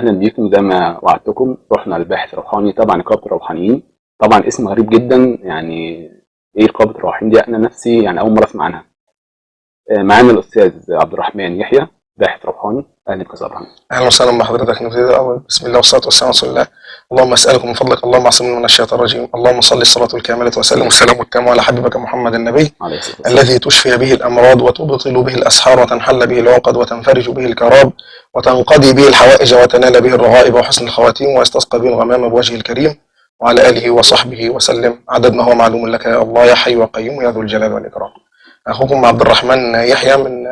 أهلا بيكم زي ما وعدتكم. رحنا الباحث الروحاني تبع نقابه الروحانيين طبعا اسم غريب جدا يعني إيه نقابه الروحانيين دي؟ أنا نفسي يعني أول مرة أسمع عنها. آه، معانا الأستاذ عبد الرحمن يحيى باحث روحاني. أهلا بك أهلا وسهلا بحضرتك نبتدي الأول بسم الله والصلاة والسلام على رسول الله. اللهم أسألك من فضلك اللهم أعصمني من الشيطان الرجيم. اللهم صل الصلاة الكاملة وسلم. والسلام التام على حبيبك محمد النبي الذي تشفي به الأمراض وتبطل به الأسحار وتنحل به العقد وتنفرج به الكراب وتنقضي به الحوائج وتنال به الرغائب وحسن الخواتيم ويستسقى به الغمام بوجهه الكريم. وعلى آله وصحبه وسلم. عدد ما هو معلوم لك يا الله يا حي وقيوم يا ذو الجلال والإكرام. أخوكم عبد الرحمن يحيى من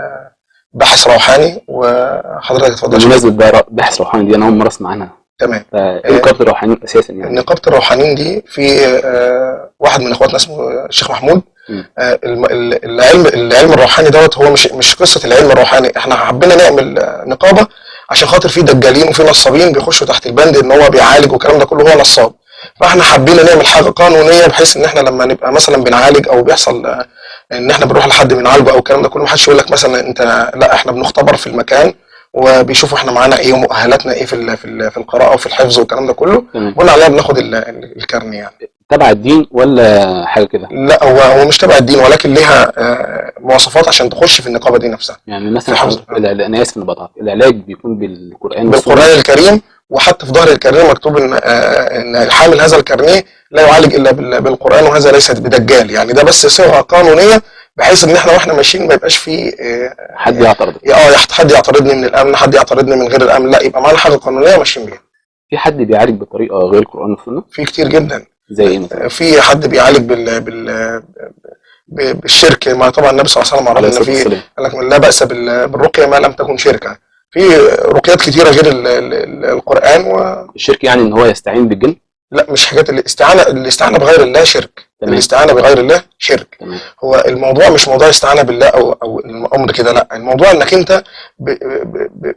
باحث روحاني وحضرتك اتفضل. بمناسبة بقى باحث روحاني دي أنا أول مرة أسمع عنها. تمام. فايه نقابه الروحانيين أساسا يعني. نقابة الروحانيين دي في آه، واحد من إخواتنا اسمه الشيخ محمود. آه، العلم العلم الروحاني دوت هو مش مش قصة العلم الروحاني. إحنا حبينا نعمل آه، نقابة عشان خاطر في دجالين وفي نصابين بيخشوا تحت البند إن هو بيعالج والكلام ده كله هو نصاب. فإحنا حابين نعمل حاجة قانونية بحيث إن إحنا لما نبقى مثلا بنعالج أو بيحصل إن إحنا بنروح لحد بنعالجه أو الكلام ده كله محدش يقول لك مثلا أنت لا إحنا بنختبر في المكان وبيشوفوا إحنا معانا إيه ومؤهلاتنا إيه في في ال- في القراءة وفي الحفظ والكلام ده كله بناء عليها بناخد ال- ال- الكارني يعني. تبع الدين ولا حاجة كده؟ لا هو هو مش تبع الدين ولكن ليها آه، مواصفات عشان تخش في النقابة دي نفسها. يعني مثلا أنا اسف بقطعك العلاج بيكون بالقرآن؟ بالقرآن الكريم وحتى في ظهر الكارنيه مكتوب إن آه، إن حامل هذا الكارنيه لا يعالج إلا بال- بالقرآن وهذا ليس بدجال. يعني ده بس صيغه قانونية بحيث إن إحنا وإحنا ماشيين ما يبقاش في آه، حد يعترض. آه يحت- حد يعترضني من الأمن حد يعترضني من غير الأمن. لا يبقى معانا حاجة قانونية ماشيين بيها. في حد بيعالج بطريقة غير القرآن والسنة؟ في كتير جدا. زي إيه مثلا؟ في حد بيعالج بال بال بالشرك. ما طبعا النبي صلى الله عليه وسلم عرفنا الصلاة في قال لك لا بأس بال- بالرقية ما لم تكن شركا. في رقيات كتيرة غير ال- ال- ال- القرآن ولا الشرك يعني إن هو يستعين بالجن؟ مش حاجات الاستعانة الاستعانة بغير الله شرك. تمام. الاستعانة بغير الله شرك. تمام. هو الموضوع مش موضوع استعانة بالله أو أو الأمر كده لا. الموضوع إنك أنت ب ب ب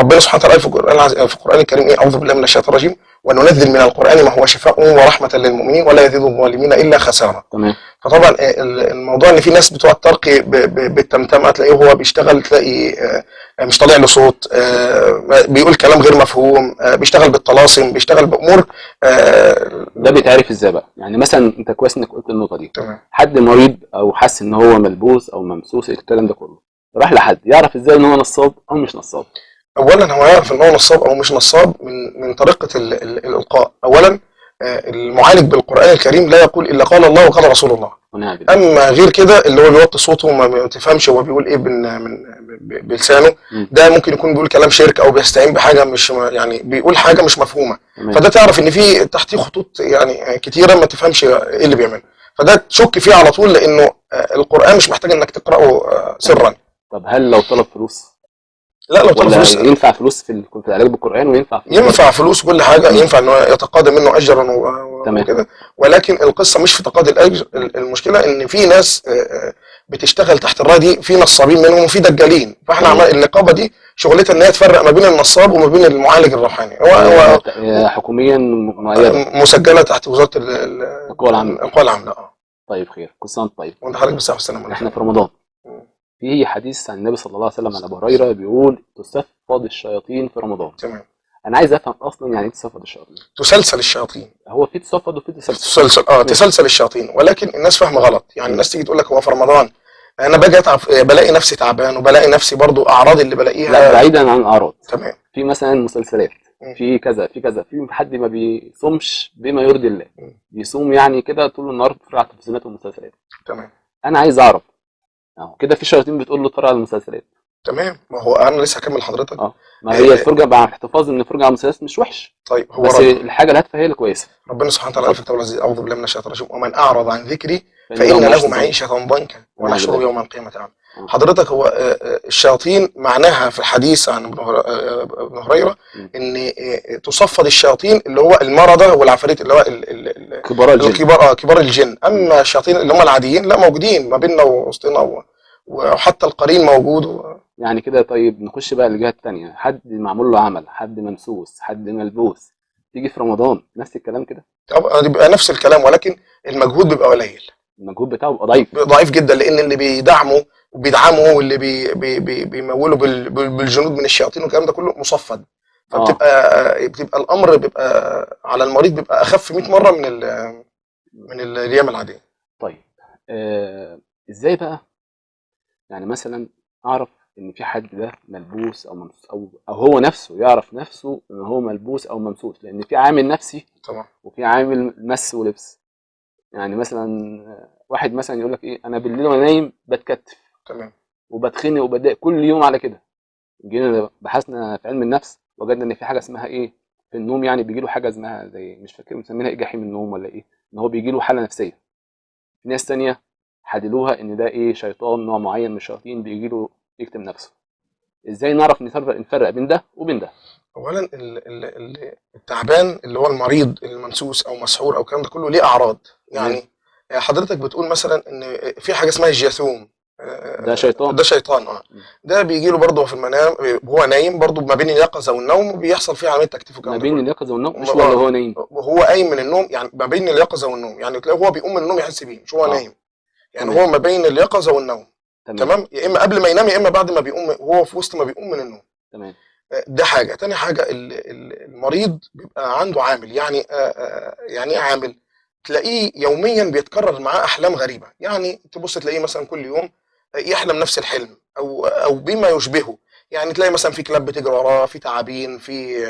ربنا سبحانه وتعالى في القرآن في القرآن الكريم إيه؟ أعوذ بالله من الشيطان الرجيم. وننزل من القرآن ما هو شفاء ورحمة للمؤمنين ولا يزيد الظالمين إلا خسارة. تمام. فطبعا ال- الموضوع إن في ناس بتوع ترقي ب- ب- بالتمتمه تلاقيه هو بيشتغل تلاقي آه، مش طالع له صوت آه، بيقول كلام غير مفهوم آه، بيشتغل بالطلاسم بيشتغل بأمور آه، ده بيتعرف إزاي بقى؟ يعني مثلا أنت كويس إنك قلت النقطة دي. تمام. حد مريض أو حس إن هو ملبوس أو ممسوس الكلام ده كله؟ راح لحد. يعرف إزاي إن هو نصاب أو مش نصاب؟ اولا هو يعرف إن هو نصاب أو مش نصاب من من طريقة ال- ال- الإلقاء. اولا آه، المعالج بالقرآن الكريم لا يقول إلا قال الله وقال رسول الله. أما غير كده اللي هو بيوطي صوته وما ما تفهمش هو بيقول إيه من من بلسانه. ده ممكن يكون بيقول كلام شرك أو بيستعين بحاجة مش يعني بيقول حاجة مش مفهومة. فده تعرف إن في تحتيه خطوط يعني كتيرة ما تفهمش إيه اللي بيعمله فده تشك فيه على طول لأنه آه، القرآن مش محتاج إنك تقرأه آه، سرا. طب هل لو طلب فلوس لا لو طلب فلوس ينفع فلوس في في العلاج بالقرآن وينفع في ينفع فلوس كل حاجة ينفع انه يتقاضى منه اجرا. وكده. ولكن القصة مش في تقاضي الأجر ال- المشكلة إن في ناس آه، آه، بتشتغل تحت الراية دي في نصابين منهم وفي دجالين. فإحنا. عمل النقابه دي شغلتها إن هي تفرق ما بين النصاب وما بين المعالج الروحاني. هو هو آه، حكوميا مؤيده مسجلة تحت وزارة ال- ال- القوى العامله القوى العامله آه. طيب خير. كل سنة طيب. وأنت حضرتك بالصحه والسلامه إحنا في رمضان. في حديث عن النبي صلى الله عليه وسلم عن أبو هريرة بيقول تسفض الشياطين في رمضان. تمام. أنا عايز أفهم أصلا يعني إيه تسفض الشياطين؟ تسلسل الشياطين. هو في تسفض وفي تسلسل. تسلسل آه تسلسل الشياطين. ولكن الناس فاهمة غلط. يعني الناس تيجي تقول لك هو في رمضان. أنا باجي أتعب بلاقي نفسي تعبان وبلاقي نفسي برضو أعراض اللي لا بلاقيها بعيدا عن الأعراض. تمام. في مثلا مسلسلات. في كذا في كذا. في حد ما بيصومش بما يرضي الله. بيصوم يعني كده طول النهار بيتفرج على التلفزيونات والمسلسلات. تمام. أنا عايز أعرف اهو كده في شياطين بتقول له اتفرج على المسلسلات. تمام. ما هو أنا لسه هكمل حضرتك آه. ما هي. الفرجه مع الاحتفاظ إن الفرجه على المسلسلات مش وحش. طيب هو بس رب الحاجة الهادفه هي اللي كويسة. ربنا سبحانه وتعالى قال في الكتاب العزيز أعوذ بالله من الشيطان الرجيم ومن أعرض عن ذكري فإن فإن له معيشة ضنكا ونحشره. يوم القيامة. اعمى آه. حضرتك هو آه، آه، الشياطين معناها في الحديث عن ابن آه، هريرة. إن تصفد الشياطين اللي هو المرضى والعفاريت اللي هو ال- ال- ال- كبار الجن الكبار آه كبار الجن أما الشياطين اللي هم العاديين لا موجودين ما بيننا ووسطنا وحتى القرين موجود. يعني كده طيب نخش بقى للجهه الثانية حد معمول له عمل حد ممسوس حد ملبوس تيجي في رمضان نفس الكلام كده طب بيبقى نفس الكلام ولكن المجهود بيبقى قليل المجهود بتاعه بيبقى ضعيف. ضعيف جدا لأن اللي بيدعموا وبيدعموا واللي بي بي بي بال- بالجنود من الشياطين والكلام ده كله مصفد. فبتبقى بتبقى الأمر بيبقى على المريض بيبقى أخف 100 مرة من ال- من الأيام العادية. طيب آه إزاي بقى؟ يعني مثلا أعرف إن في حد ده ملبوس أو ممسوس أو أو هو نفسه يعرف نفسه إن هو ملبوس أو ممسوس لأن في عامل نفسي طبعا وفي عامل مس ولبس. يعني مثلا واحد مثلا يقول لك إيه أنا بالليل وأنا نايم بتكتف تمام. وبتخنق وبتضايق كل يوم على كده. جينا بحثنا في علم النفس وجدنا إن في حاجة اسمها إيه في النوم يعني بيجي له حاجة اسمها زي مش فاكر مسمينها إيه جحيم النوم ولا إيه إن هو بيجي له حالة نفسية. في ناس تانية حددوها إن ده إيه شيطان نوع معين من الشياطين بيجي له يكتم نفسه. إزاي نعرف نفرق نفرق بين ده وبين ده؟ اولا ال- ال- ال- التعبان اللي هو المريض الممسوس أو مسحور أو الكلام ده كله ليه أعراض. يعني حضرتك بتقول مثلا إن في حاجة اسمها الجاثوم. ده شيطان. ده شيطان آه. ده بيجي له برضه في المنام وهو نايم برضه ما بين اليقظة والنوم بيحصل فيه عمليه تكتيف ما بين. اليقظة والنوم؟ مش آه. ولا هو نايم؟ وهو قايم من النوم يعني ما بين اليقظة والنوم. يعني تلاقيه هو بيقوم من النوم يحس بيه مش هو آه. نايم. يعني تمام. هو ما بين اليقظة والنوم. تمام. تمام؟ يا إما قبل ما ينام يا إما بعد ما بيقوم وهو في وسط ما بيقوم من النوم. تمام. ده حاجة. تاني حاجة ال- ال- المريض بيبقى عنده عامل. يعني آه، آه، يعني إيه عامل؟ تلاقيه يوميا بيتكرر معاه أحلام غريبة. يعني تبص تلاقيه مثلا كل يوم يحلم نفس الحلم أو أو بما يشبهه. يعني تلاقي مثلا في كلاب بتجري وراه في تعابين في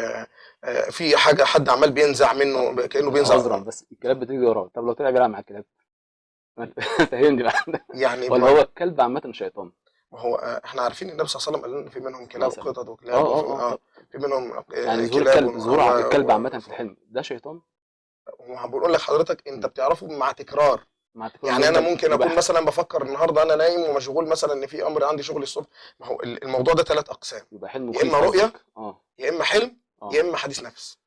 آه، في حاجة حد عمال بينزع منه كأنه بينزع عذرا بس الكلاب بتجري وراه. طب لو طلع بيلعب مع الكلاب؟ فهمني بقى. يعني ولا هو الكلب عامة شيطان. ما هو آه، إحنا عارفين النبي صلى الله عليه وسلم قال إن في منهم كلاب. وقطط آه وكلاب وفي- آه آه آه، في منهم آه، يعني ظهور الكلب ظهور الكلب عامة في الحلم ده شيطان وما بقول لك حضرتك انت بتعرفه مع تكرار مع تكرار يعني أنا ممكن أكون مثلا بفكر النهارده أنا نايم ومشغول مثلا إن في أمر عندي شغل الصبح ما هو ال- الموضوع ده ثلاث أقسام يبقى حلم يا قصدك. آه يا إما حلم آه يا إما حديث نفس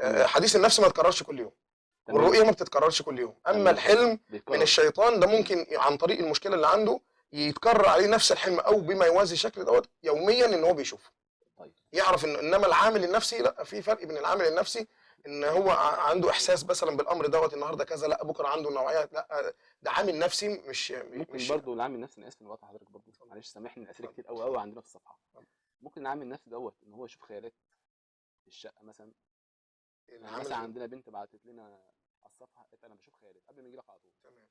آه،. حديث النفس ما يتكررش كل يوم. والرؤيه ما بتتكررش كل يوم. أما الحلم. من الشيطان ده ممكن عن طريق المشكلة اللي عنده يتكرر عليه نفس الحلم أو بما يوازي الشكل دوت يوميا إن هو بيشوفه. طيب. يعرف إن إنما العامل النفسي لا في فرق بين العامل النفسي إن هو عنده إحساس مثلا بالأمر دوت النهارده كذا لا بكرة عنده نوعية لا ده عامل نفسي مش ممكن مش برضه العامل النفسي أنا آسف بقطع حضرتك برضه معلش سامحني الاسئله كتير قوي قوي عندنا في الصفحة. ممكن العامل النفسي دوت إن هو يشوف خيالات في الشقة مثلا؟ يعني العامل مثلا عندنا بنت بعتت لنا على الصفحة قالت أنا بشوف خيالات قبل ما يجي لك على طول. تمام.